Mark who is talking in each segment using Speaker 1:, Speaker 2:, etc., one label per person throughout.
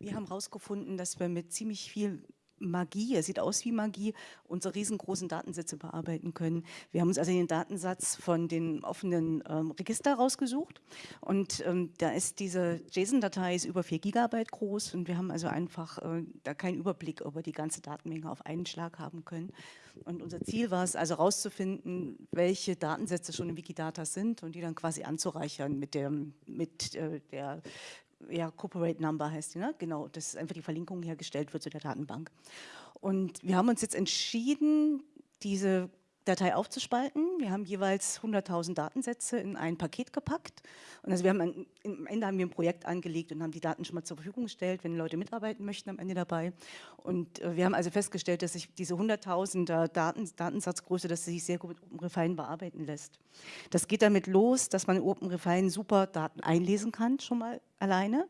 Speaker 1: Wir haben herausgefunden, dass wir mit ziemlich viel Magie, er sieht aus wie Magie, unsere riesengroßen Datensätze bearbeiten können. Wir haben uns also den Datensatz von den offenen ähm, Register rausgesucht und ähm, da ist diese JSON-Datei über 4 Gigabyte groß und wir haben also einfach äh, da keinen Überblick über die ganze Datenmenge auf einen Schlag haben können. Und unser Ziel war es also herauszufinden, welche Datensätze schon in Wikidata sind und die dann quasi anzureichern mit, der, mit äh, der ja, Corporate Number heißt die, ne? genau, dass einfach die Verlinkung hergestellt wird zu der Datenbank. Und wir haben uns jetzt entschieden, diese Datei aufzuspalten. Wir haben jeweils 100.000 Datensätze in ein Paket gepackt. Und also wir haben ein, am Ende haben wir ein Projekt angelegt und haben die Daten schon mal zur Verfügung gestellt, wenn Leute mitarbeiten möchten am Ende dabei. Und äh, wir haben also festgestellt, dass sich diese 100.000er Daten, Datensatzgröße, dass sie sich sehr gut mit OpenRefine bearbeiten lässt. Das geht damit los, dass man in OpenRefine super Daten einlesen kann, schon mal alleine,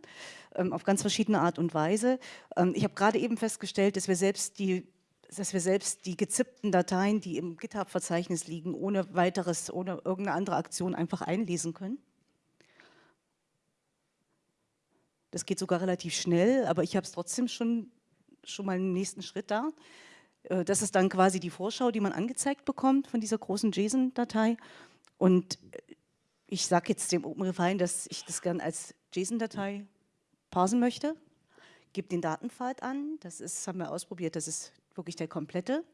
Speaker 1: ähm, auf ganz verschiedene Art und Weise. Ähm, ich habe gerade eben festgestellt, dass wir selbst die dass wir selbst die gezippten Dateien, die im GitHub-Verzeichnis liegen, ohne weiteres, ohne irgendeine andere Aktion einfach einlesen können. Das geht sogar relativ schnell, aber ich habe es trotzdem schon, schon mal einen nächsten Schritt da. Äh, das ist dann quasi die Vorschau, die man angezeigt bekommt von dieser großen JSON-Datei. Und äh, ich sage jetzt dem OpenRefine, dass ich das gerne als JSON-Datei parsen möchte, gebe den Datenpfad an, das ist, haben wir ausprobiert, das ist wirklich der komplette.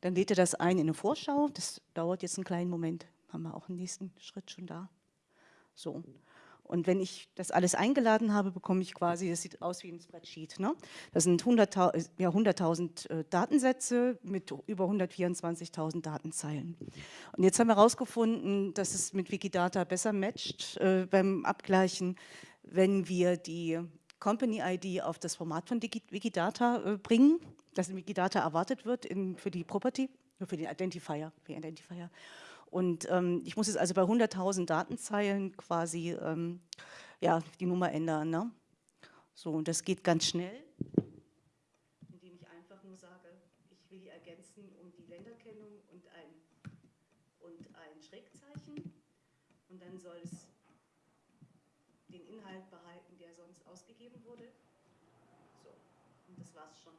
Speaker 1: Dann lädt er das ein in eine Vorschau. Das dauert jetzt einen kleinen Moment. Haben wir auch einen nächsten Schritt schon da. So. Und wenn ich das alles eingeladen habe, bekomme ich quasi, das sieht aus wie ein Spreadsheet. Ne? Das sind 100.000 ja, 100 äh, Datensätze mit über 124.000 Datenzeilen. Und jetzt haben wir herausgefunden, dass es mit Wikidata besser matcht äh, beim Abgleichen, wenn wir die Company ID auf das Format von Wikidata äh, bringen das in Wikidata erwartet wird in, für die Property, für den Identifier. Für den Identifier. Und ähm, ich muss jetzt also bei 100.000 Datenzeilen quasi ähm, ja, die Nummer ändern. Ne? So, und das geht ganz schnell, indem ich einfach nur sage, ich will die ergänzen um die Länderkennung und ein, und ein Schrägzeichen. Und dann soll es den Inhalt behalten, der sonst ausgegeben wurde. So, und das war's schon.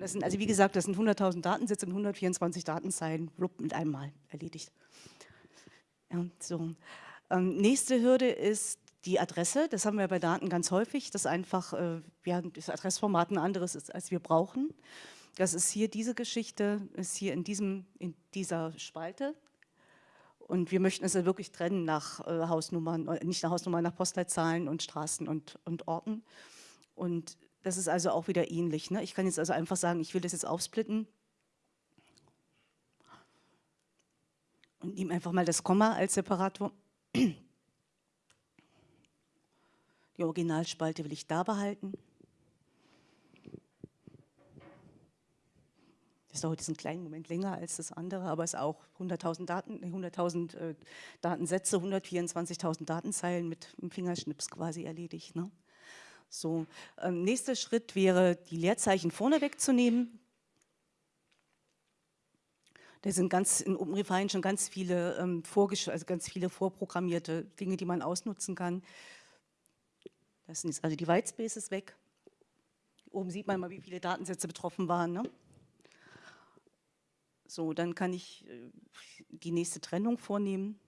Speaker 1: Das sind, also wie gesagt, das sind 100.000 Datensätze und 124 Datenzeilen, mit einem Mal erledigt. Ja, so. Ähm, nächste Hürde ist die Adresse. Das haben wir bei Daten ganz häufig, dass einfach äh, ja, das Adressformat ein anderes ist, als wir brauchen. Das ist hier diese Geschichte, ist hier in, diesem, in dieser Spalte. Und wir möchten es ja wirklich trennen nach äh, Hausnummern, äh, nicht nach Hausnummern, nach Postleitzahlen und Straßen und, und Orten. Und das ist also auch wieder ähnlich. Ne? Ich kann jetzt also einfach sagen, ich will das jetzt aufsplitten und nehme einfach mal das Komma als Separator. Die Originalspalte will ich da behalten. Das dauert jetzt einen kleinen Moment länger als das andere, aber es ist auch 100.000 Daten, 100.000 äh, Datensätze, 124.000 Datenzeilen mit einem Fingerschnips quasi erledigt. Ne? So, ähm, nächster Schritt wäre, die Leerzeichen vorne wegzunehmen. Da sind ganz in OpenRefine schon ganz viele, ähm, also ganz viele vorprogrammierte Dinge, die man ausnutzen kann. Das sind jetzt also die Whitespaces weg. Oben sieht man mal, wie viele Datensätze betroffen waren. Ne? So, dann kann ich äh, die nächste Trennung vornehmen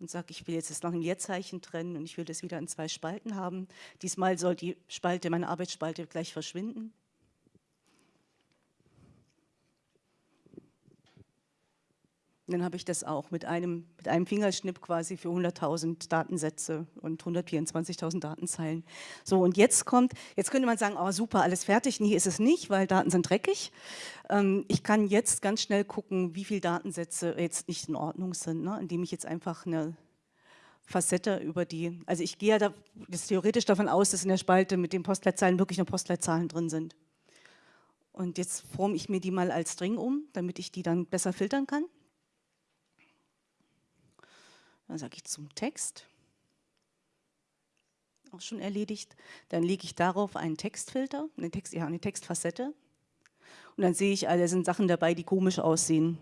Speaker 1: und sage, ich will jetzt das nach einem Leerzeichen trennen und ich will das wieder in zwei Spalten haben. Diesmal soll die Spalte, meine Arbeitsspalte gleich verschwinden. Dann habe ich das auch mit einem, mit einem Fingerschnipp quasi für 100.000 Datensätze und 124.000 Datenzeilen. So, und jetzt kommt, jetzt könnte man sagen, oh super, alles fertig. Nee, ist es nicht, weil Daten sind dreckig. Ähm, ich kann jetzt ganz schnell gucken, wie viele Datensätze jetzt nicht in Ordnung sind, ne? indem ich jetzt einfach eine Facette über die, also ich gehe ja da, theoretisch davon aus, dass in der Spalte mit den Postleitzahlen wirklich nur Postleitzahlen drin sind. Und jetzt forme ich mir die mal als String um, damit ich die dann besser filtern kann. Dann sage ich zum Text. Auch schon erledigt. Dann lege ich darauf einen Textfilter, eine, Text, ja, eine Textfacette. Und dann sehe ich, da sind Sachen dabei, die komisch aussehen.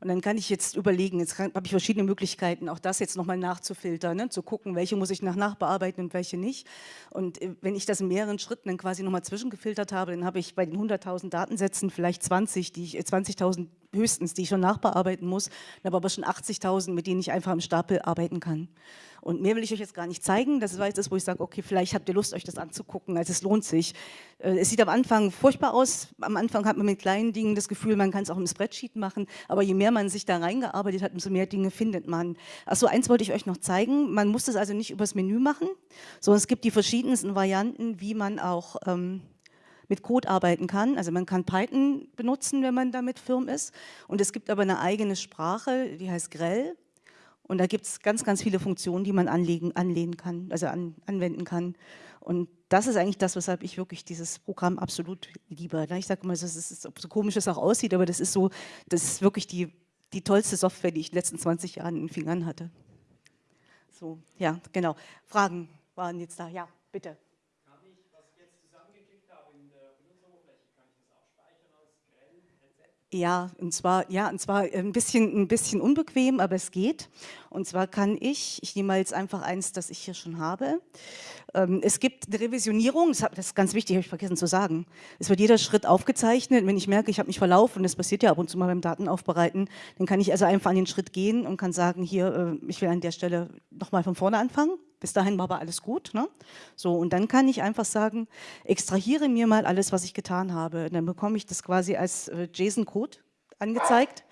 Speaker 1: Und dann kann ich jetzt überlegen, jetzt habe ich verschiedene Möglichkeiten, auch das jetzt nochmal nachzufiltern, ne? zu gucken, welche muss ich nach nachbearbeiten und welche nicht. Und äh, wenn ich das in mehreren Schritten dann quasi nochmal zwischengefiltert habe, dann habe ich bei den 100.000 Datensätzen vielleicht 20, die 20.000 äh, höchstens, die ich schon nachbearbeiten muss, aber aber schon 80.000, mit denen ich einfach im Stapel arbeiten kann. Und mehr will ich euch jetzt gar nicht zeigen. Das war jetzt das, wo ich sage, okay, vielleicht habt ihr Lust, euch das anzugucken. Also es lohnt sich. Äh, es sieht am Anfang furchtbar aus. Am Anfang hat man mit kleinen Dingen das Gefühl, man kann es auch im Spreadsheet machen. Aber je mehr man sich da reingearbeitet hat, umso mehr Dinge findet man. Achso, eins wollte ich euch noch zeigen. Man muss das also nicht übers Menü machen, sondern es gibt die verschiedensten Varianten, wie man auch ähm, mit Code arbeiten kann. Also man kann Python benutzen, wenn man damit firm ist. Und es gibt aber eine eigene Sprache, die heißt Grell. Und da gibt es ganz, ganz viele Funktionen, die man anlegen, anlehnen kann, also an, anwenden kann. Und das ist eigentlich das, weshalb ich wirklich dieses Programm absolut liebe. Ich sage immer, das ist, so komisch es auch aussieht, aber das ist so, das ist wirklich die, die tollste Software, die ich in den letzten 20 Jahren in den Fingern hatte. So, ja, genau. Fragen waren jetzt da. Ja, bitte. Ja, und zwar, ja, und zwar ein bisschen, ein bisschen unbequem, aber es geht. Und zwar kann ich, ich nehme mal jetzt einfach eins, das ich hier schon habe. Ähm, es gibt eine Revisionierung, das ist ganz wichtig, habe ich vergessen zu sagen. Es wird jeder Schritt aufgezeichnet. Wenn ich merke, ich habe mich verlaufen, das passiert ja ab und zu mal beim Datenaufbereiten, dann kann ich also einfach an den Schritt gehen und kann sagen, hier, äh, ich will an der Stelle nochmal von vorne anfangen. Bis dahin war aber alles gut. Ne? So, und dann kann ich einfach sagen, extrahiere mir mal alles, was ich getan habe. Und dann bekomme ich das quasi als äh, JSON-Code angezeigt.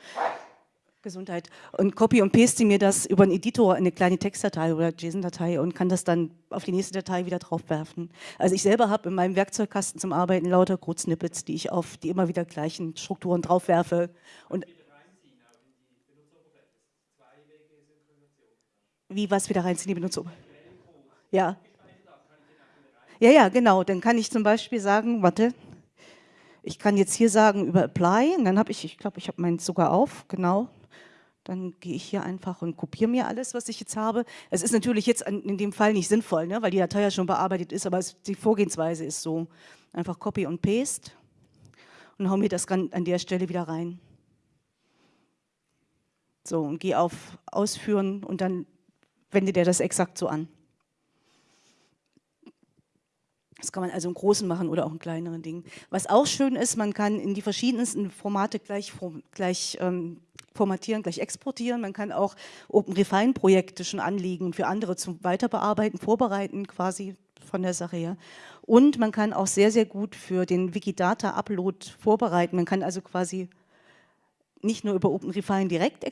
Speaker 1: Gesundheit. Und copy und paste mir das über einen Editor in eine kleine Textdatei oder JSON-Datei und kann das dann auf die nächste Datei wieder draufwerfen. Also ich selber habe in meinem Werkzeugkasten zum Arbeiten lauter Code-Snippets, die ich auf die immer wieder gleichen Strukturen draufwerfe. Und wie was wieder reinziehen, die Benutzeroberfläche? Ja. Ja, ja, genau. Dann kann ich zum Beispiel sagen, warte, ich kann jetzt hier sagen über Apply und dann habe ich, ich glaube, ich habe meins sogar auf, genau. Dann gehe ich hier einfach und kopiere mir alles, was ich jetzt habe. Es ist natürlich jetzt in dem Fall nicht sinnvoll, ne, weil die Datei ja schon bearbeitet ist, aber es, die Vorgehensweise ist so. Einfach Copy und Paste und hau mir das an der Stelle wieder rein. So, und gehe auf Ausführen und dann wendet er das exakt so an. Das kann man also im Großen machen oder auch in kleineren Dingen. Was auch schön ist, man kann in die verschiedensten Formate gleich, gleich ähm, formatieren, gleich exportieren. Man kann auch OpenRefine-Projekte schon anlegen für andere zum Weiterbearbeiten, vorbereiten quasi von der Sache her. Und man kann auch sehr, sehr gut für den Wikidata-Upload vorbereiten. Man kann also quasi nicht nur über OpenRefine direkt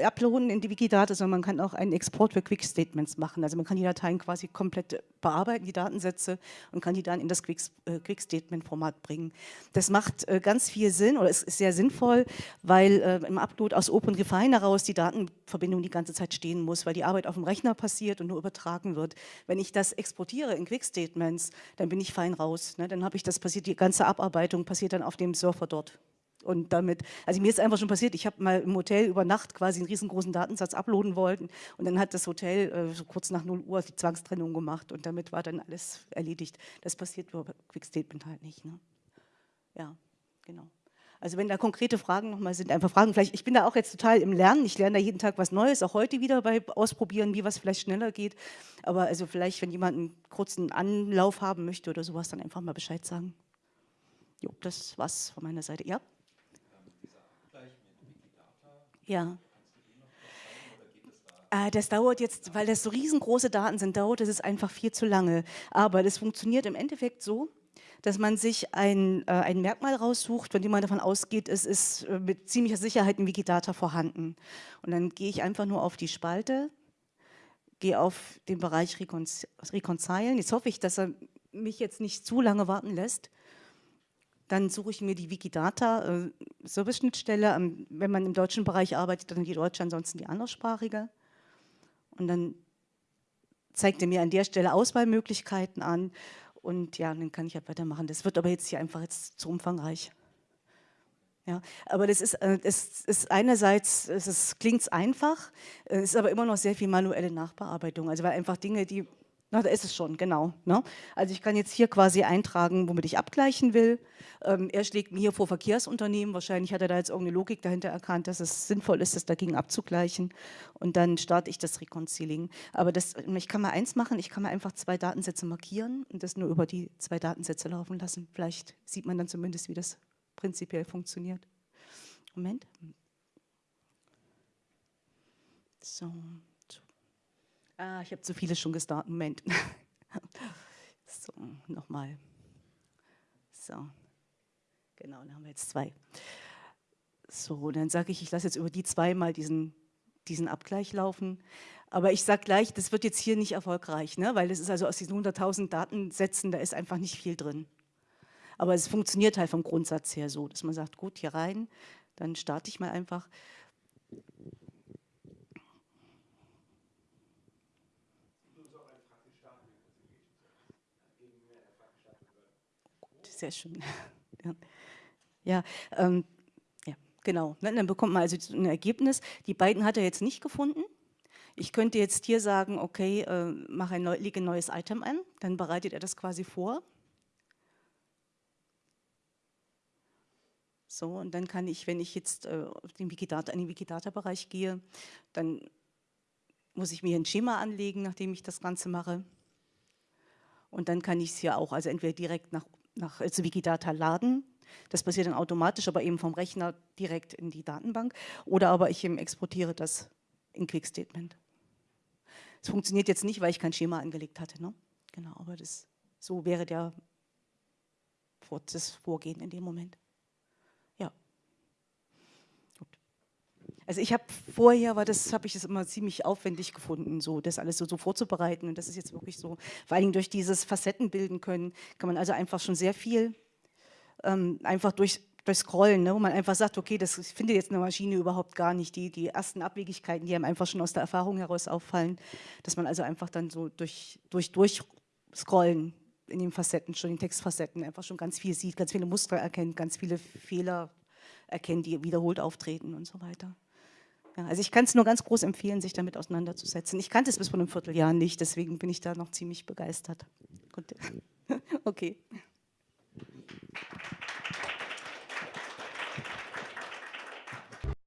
Speaker 1: uploaden in die Wikidata, sondern man kann auch einen Export für Quick Statements machen. Also man kann die Dateien quasi komplett bearbeiten, die Datensätze, und kann die dann in das Quick, äh, bringen. Das macht äh, ganz viel Sinn oder ist sehr sinnvoll, weil äh, im Upload aus OpenRefine heraus die Datenverbindung die ganze Zeit stehen muss, weil die Arbeit auf dem Rechner passiert und nur übertragen wird. Wenn ich das exportiere in Quick Statements, dann bin ich fein raus. Ne? Dann habe ich das passiert, die ganze Abarbeitung passiert dann auf dem Server dort. Und damit, also mir ist einfach schon passiert, ich habe mal im Hotel über Nacht quasi einen riesengroßen Datensatz uploaden wollten und dann hat das Hotel äh, so kurz nach 0 Uhr die Zwangstrennung gemacht und damit war dann alles erledigt. Das passiert über Quick Statement halt nicht. Ne? Ja, genau. Also wenn da konkrete Fragen nochmal sind, einfach Fragen. Vielleicht, ich bin da auch jetzt total im Lernen, ich lerne da jeden Tag was Neues, auch heute wieder bei Ausprobieren, wie was vielleicht schneller geht. Aber also vielleicht, wenn jemand einen kurzen Anlauf haben möchte oder sowas, dann einfach mal Bescheid sagen. Jo, das war's von meiner Seite. Ja? Ja. Äh, das dauert jetzt, weil das so riesengroße Daten sind, dauert es einfach viel zu lange. Aber das funktioniert im Endeffekt so, dass man sich ein, äh, ein Merkmal raussucht, von dem man davon ausgeht, es ist äh, mit ziemlicher Sicherheit in Wikidata vorhanden. Und dann gehe ich einfach nur auf die Spalte, gehe auf den Bereich Reconcilen. Jetzt hoffe ich, dass er mich jetzt nicht zu lange warten lässt. Dann suche ich mir die Wikidata-Service-Schnittstelle. Äh, ähm, wenn man im deutschen Bereich arbeitet, dann die deutsche, ansonsten die anderssprachige. Und dann zeigt er mir an der Stelle Auswahlmöglichkeiten an. Und ja, dann kann ich halt weitermachen. Das wird aber jetzt hier einfach jetzt zu umfangreich. Ja, aber das ist, äh, es ist einerseits, es klingt einfach, es ist aber immer noch sehr viel manuelle Nachbearbeitung. Also weil einfach Dinge, die Na, da ist es schon, genau. Ne? Also ich kann jetzt hier quasi eintragen, womit ich abgleichen will. Ähm, er schlägt mir hier vor Verkehrsunternehmen. Wahrscheinlich hat er da jetzt irgendeine Logik dahinter erkannt, dass es sinnvoll ist, das dagegen abzugleichen. Und dann starte ich das Reconciling. Aber das, ich kann mal eins machen, ich kann mal einfach zwei Datensätze markieren und das nur über die zwei Datensätze laufen lassen. Vielleicht sieht man dann zumindest, wie das prinzipiell funktioniert. Moment. So. Ah, ich habe zu viele schon gestartet. Moment. so, nochmal. So. Genau, dann haben wir jetzt zwei. So, dann sage ich, ich lasse jetzt über die zwei mal diesen, diesen Abgleich laufen. Aber ich sage gleich, das wird jetzt hier nicht erfolgreich, ne? weil es ist also aus diesen 100.000 Datensätzen, da ist einfach nicht viel drin. Aber es funktioniert halt vom Grundsatz her so, dass man sagt, gut, hier rein, dann starte ich mal einfach. Sehr schön. ja, ähm, ja genau. Ne, dann bekommt man also ein Ergebnis. Die beiden hat er jetzt nicht gefunden. Ich könnte jetzt hier sagen, okay, äh, mache ein neu, lege ein neues Item an, dann bereitet er das quasi vor. So, und dann kann ich, wenn ich jetzt äh, den Wikidata, in den Wikidata-Bereich gehe, dann muss ich mir ein Schema anlegen, nachdem ich das Ganze mache. Und dann kann ich es hier auch, also entweder direkt nach nach also Wikidata laden. Das passiert dann automatisch, aber eben vom Rechner direkt in die Datenbank. Oder aber ich exportiere das in Quick Statement. Es funktioniert jetzt nicht, weil ich kein Schema angelegt hatte. Ne? Genau, aber das, so wäre der, das Vorgehen in dem Moment. Also ich habe vorher, war das habe ich es immer ziemlich aufwendig gefunden, so das alles so, so, vorzubereiten. Und das ist jetzt wirklich so, vor allem durch dieses Facetten bilden können, kann man also einfach schon sehr viel ähm, einfach durch, durch Scrollen, ne, wo man einfach sagt, okay, das findet jetzt eine Maschine überhaupt gar nicht. Die, die ersten Abwegigkeiten, die einem einfach schon aus der Erfahrung heraus auffallen, dass man also einfach dann so durch, durch, durch Scrollen in den Facetten, schon in den Textfacetten einfach schon ganz viel sieht, ganz viele Muster erkennt, ganz viele Fehler erkennt, die wiederholt auftreten und so weiter. Ja, also ich kann es nur ganz groß empfehlen, sich damit auseinanderzusetzen. Ich kannte es bis vor einem Vierteljahr nicht, deswegen bin ich da noch ziemlich begeistert. Gut. Okay.